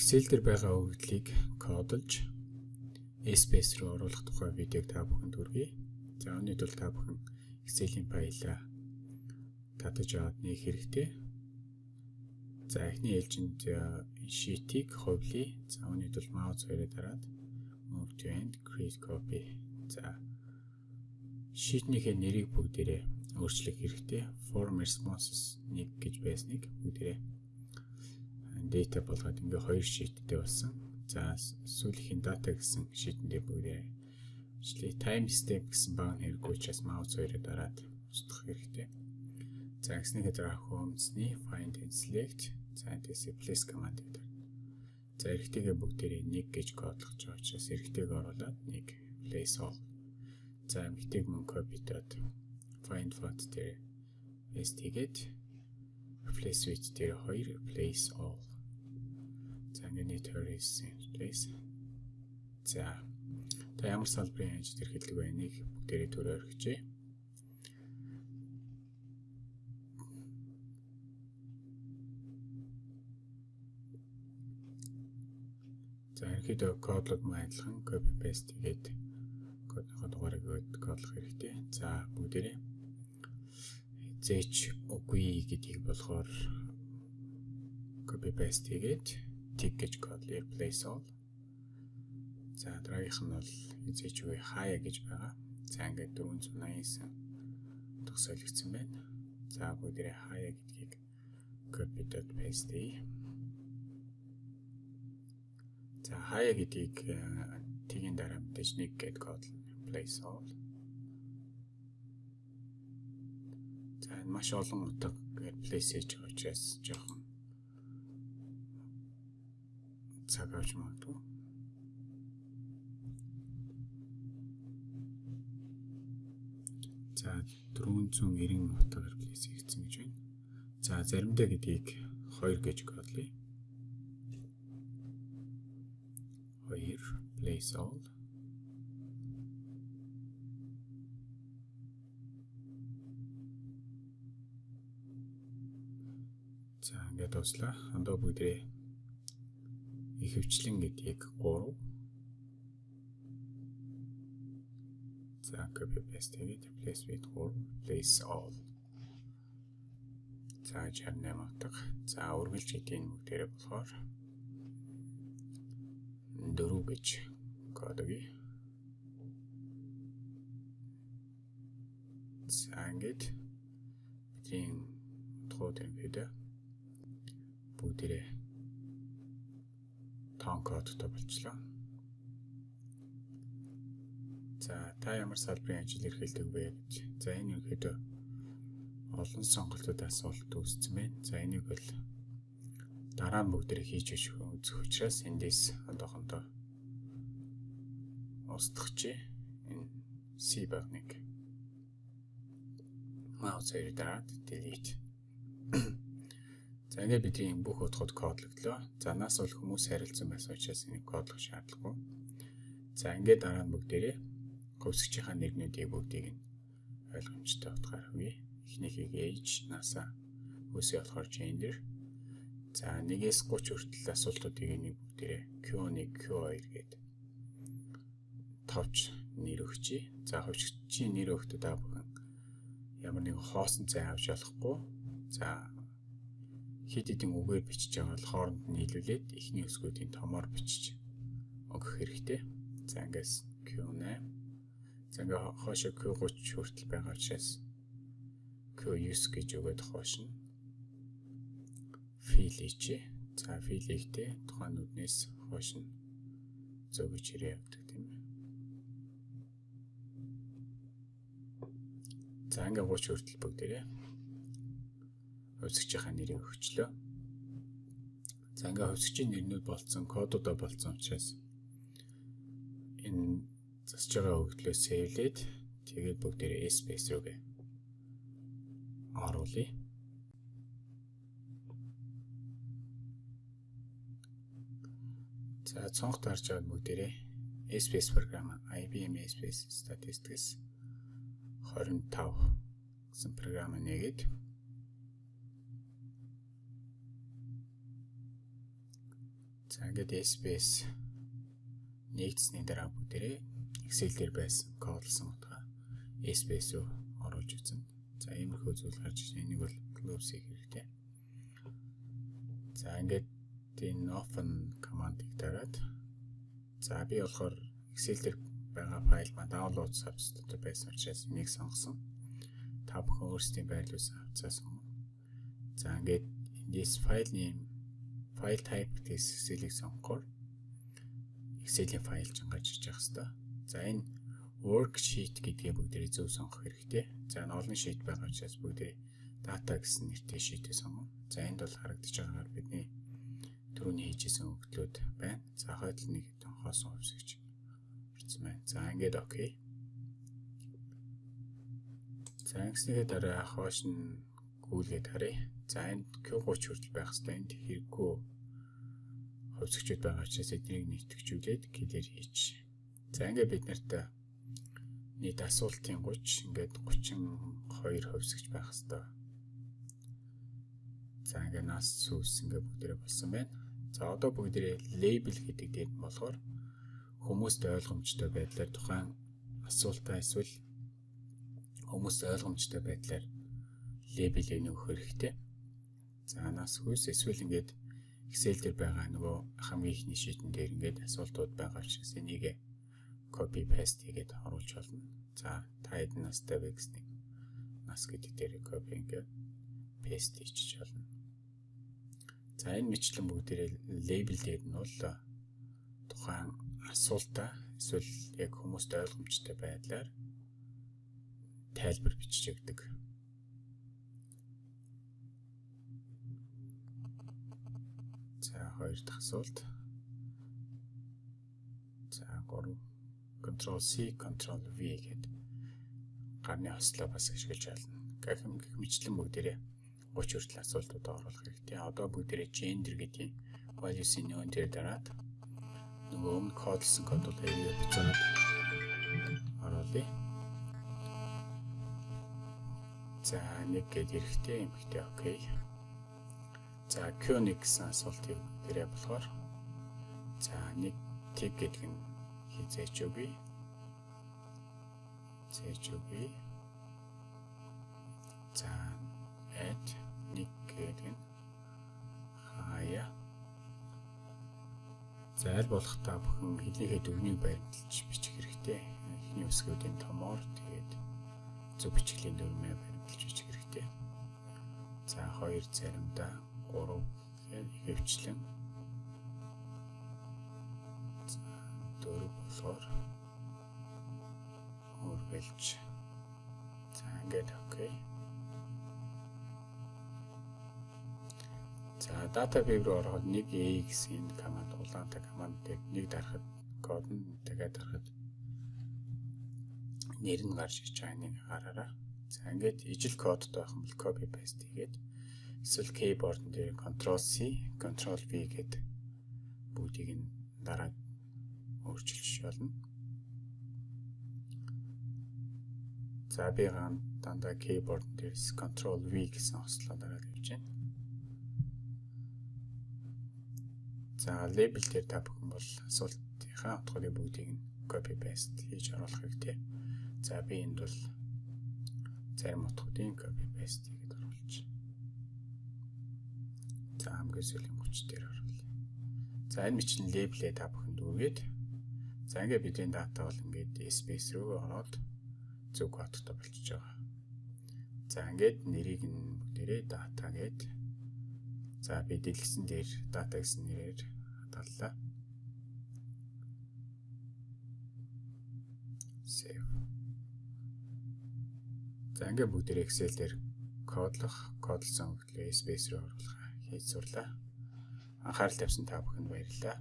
Excel дээр байгаа өгөгдлийг кодолж Space руу оруулах тухай видеог та бүхэнд хүргэе. За өнөөдөр тул та бүхэн Excel-ийн файлаа татаж аваад нэг хэрэгтэй. За эхний ээлжинд sheet-ийг хувлъя. За өнөөдөр mouse хоёроо дараад move to end create copy. За sheet-ийнхээ нэрийг бүгдээрээ өөрчлөх хэрэгтэй. Form responses 1 гэж байсныг бүгдээрээ data болгоод ингээ хоёр sheet-тэй болсон. За сүүлийн data гэсэн sheet-тэй бүгдээ ажлыг time step гэсэн баг хэрэггүй учраас mouse хоёроо дараад устгах хэрэгтэй. За гэснийхээ дараа home-ны find and select за this replace command гэдэг. За эрэгтэйгээ бүгдээрээ 1 гэж кодлох байгаа учраас эрэгтэйг оруулаад 1 place all. За эмэгтэйг мөн copy доод find font дээр paste хийгээд replace with дээр 2 replace all За ингээд terrorist place. За та ямар салбарын ажил эрхэлдэг байныг бүгдээрээ төрөө өргөжээ. За ерөнхийдөө кодлог мөн адилхан copy paste хийгээд кодынхоо дугаарыг кодлох хэрэгтэй. За бүгдээрээ зээч үгүй гэдгийг болохоор copy paste хийгээд tick гэж код replace all. За дараагийнх нь бол эзэж үгүй хаяа гэж байгаа. За ингээд 489 төгсөөлөгдсөн байна. За бүгдээ хаяа гэдгийг copy dot paste хий. За хаяа гэдгийг э, тгийн дараа мэдээж нэг гэд код replace all. За маш олон утга replace хийж байгаа учраас жоохон цаг авч магадгүй. За 490 утгаар плейс хийгдсэн гэж байна. За заримдаа гэдгийг 2 гэж кодлъя. 2 place all За ингээд дуслаа. Андаа бүгдээ ихэвчлэн гэдгийг 3 За copy paste хийгээд replace with 3 place all. За 68 утга. За үргэлж гэдгийг бүгдээрээ болохоор 4 гэж код өгье. За ингээд бидний юм бид бүгдээрээ тоон кодтой болчлоо. За та ямар салбарын ажил эрхэлдэг вэ гэж. За энэ ерөөдөө олон сонголтууд асуулт үүссэн байна. За энийг бол дараа нь бүгдээ хийж үзэх учраас эндээс одоохондоо устгахчи энэ C багныг маус дараад delete За ингээд бидний бүх утгууд кодлогдлоо. За нас бол хүмүүс харилцсан байсан учраас энийг кодлох шаардлагагүй. За ингээд дараа нь бүгдээрээ хөвсгчийнхаа нэрнүүдийг бүгдийг нь ойлгомжтой утгаар хөвье. Эхнийхийг age, NASA, хөөсөө болохоор gender. За 1-ээс 30 хүртэл асуултуудыг нэг бүгдээрээ Q1, Q2 гээд товч нэр өгчий. За хөвсгчийн нэр өгтөд та бүхэн ямар нэгэн хоосон цай авч болохгүй. За хэд хэдэн үгээр бичиж байгаа бол хооронд нь нийлүүлээд эхний өсгүүдийн томоор бичиж өгөх хэрэгтэй. За ингээс Q8. За ингээ хоошо Q30 хүртэл байгаа учраас Q9 гэж өгөөд хоош нь фил хийчээ. За фил хийхдээ тухайн нүднээс хоош нь зөөгч ирээ явдаг тийм ээ. За ингээ 30 хүртэл бүгдээрээ хувьсгчийнхаа нэрийг өгчлөө. За ингээ хувьсгчийн нэрнүүд болцсон, кодуудаа болцсон учраас энэ засж байгаа өгдлөө сейвлээд тэгээд бүгдээрээ space рүүгээ оруулъя. За цонх тарж байгаа бүгдээрээ space програм IBM space statistics 25 гэсэн програм нэгээд За ингээд SPS нэгдсэний дараа бүгдээрээ Excel дээр байсан кодлсон утга SPS руу оруулж үзэн. За иймэрхүү зүйл гарч ирсэн. Энийг бол close хийх хэрэгтэй. За ингээд энэ open command-ыг дараад за би болохоор Excel дээр байгаа файл маань download substitute байсан учраас энийг сонгосон. Та бүхэн өөрсдийн байрлуулсан хавцаа сонгоо. За ингээд this file name file type гэдэг Excel-ийг сонгохоор Excel-ийн файл ч гарч иж явах хэрэгтэй. За энэ worksheet гэдгээ бүгдээ зөв сонгох хэрэгтэй. За олон sheet байгаа учраас бүгдээ data гэсэн нэртэй sheet-ийг сонгоо. За энд бол харагдаж байгаагаар бидний түрүүний хийжсэн өгдлүүд байна. За хойд нэг хоосон хувьсгч орсон байна. За ингээд окей. За ингэснийхээ дараа хоош нь гүйлгээд харъя. За энд Q30 хүртэл байх хэрэгтэй. Энд хэрэггүй хувьсгчуд байгаа учраас эднийг нийтгэжүүлээд килэр хийж. За ингээд бид нарт нийт асуултын 30 ингээд 32 хувьсгч байх хэвээр. За ингээд нас сүс ингээд бүгдээрээ болсон байна. За одоо бүгдээрээ лейбл гэдэг дээр болохоор хүмүүст ойлгомжтой байдлаар тухайн асуултаа эсвэл хүмүүст ойлгомжтой байдлаар лейбл өгөх хэрэгтэй. За нас хүс эсвэл ингээд Excel дээр байгаа нөгөө хамгийн ихний шийдэн дээр ингээд асуултууд байгаа учраас энийг copy paste хийгээд оруулж болно. За та хэдэн настай вэ гэснийг нас гэдэг дээр copy ингээд paste хийчих болно. За энэ мэтлэн бүгдээрээ label дээр нь бол тухайн асуултаа эсвэл яг хүмүүст ойлгомжтой байдлаар тайлбар бичиж өгдөг. Хоёр дахь асуулт. За 3 Ctrl C Ctrl V гэдэг гарны хослоо бас ашиглаж байна. Гэх юм гэх мэтлэн бүгдээрээ 30 хүртэл асуултуудаа оруулах хэрэгтэй. Одоо бүгдээрээ gender гэдгийг values-ийн нүүн дээр дараад нөгөө өмнө кодлсон кодууд эргээ буцаад оруулъя. За нэг гээд эрэхтэй юм ихтэй окей. За Q1 гэсэн асуултыг дээрээ болохоор за нэг тэг гэдэг нь хизээч үгүй. Зээч үгүй. За add нэг гэдэг нь хаяа. За аль болох та бүхэн хэлнийхээ дүрмийг баримталж бичих хэрэгтэй. Эхний үсгүүдийн томоор тэгээд зөв бичгийн дүрмээ баримталж бичих хэрэгтэй. За хоёр заримдаа 3 хэвчлэн. Дөрөв болохоор үргэлж за ингээд окей. За data view руу ороход нэг a гэсэн энэ команд улаантай командыг нэг дарахад код нь тэгээд дарахад нэр нь гарч иж байгаа нэг хараараа за ингээд ижил кодтой байх юм бол copy paste хийгээд эсвэл keyboard дээр Ctrl C, Ctrl V гэдэг бүгдийг нь дараа өөрчилж болно. За би ган дандаа keyboard дээр Ctrl V гэсэн хослоо дараад явж байна. За label дээр та бүхэн бол асуултынхаа утгыг бүгдийг нь copy paste хийж оруулах хэрэгтэй. За би энд бол зарим утгуудын copy paste За хамгийн сүүлийн хүч дээр оруулъя. За энэ мэтлэн лейблээ та бүхэнд өгөөд за ингээд бидний дата бол ингээд space руу ороод зөв кодтой болчихж байгаа. За ингээд нэрийг нь бүгдээрээ data гээд за би дэлгэсэн дээр data гэсэн нэрээр хадгаллаа. Save. За ингээд бүгдээрээ Excel дээр кодлох, кодлсон хөтлөө space руу оруулах хийж сурлаа. Анхаарал тавьсан та бүхэнд баярлалаа.